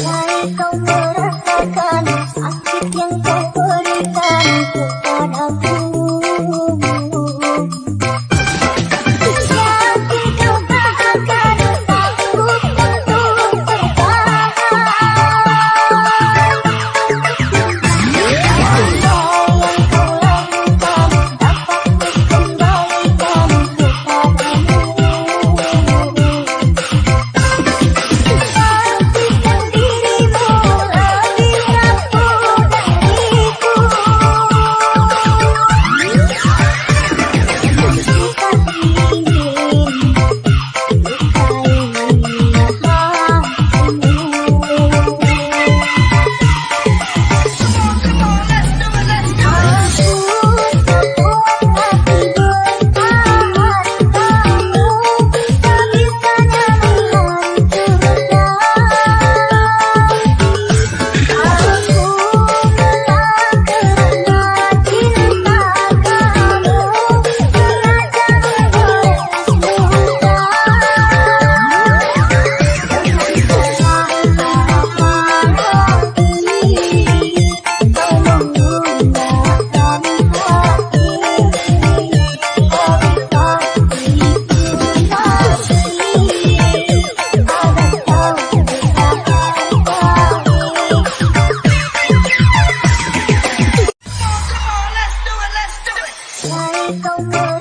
Kau merasakan sakit yang kau berikan Oh,